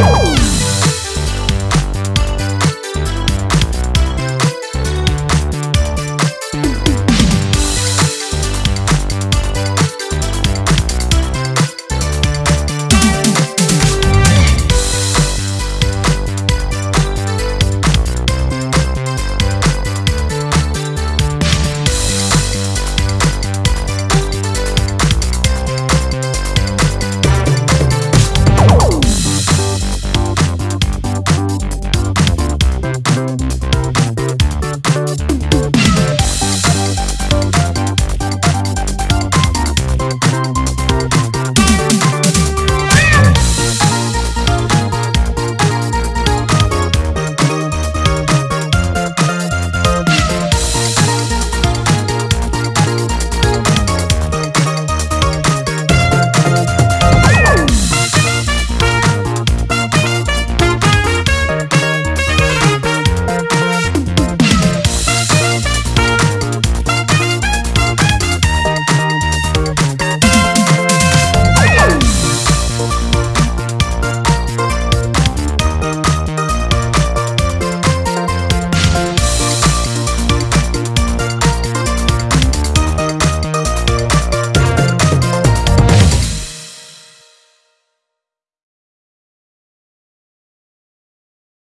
Woo!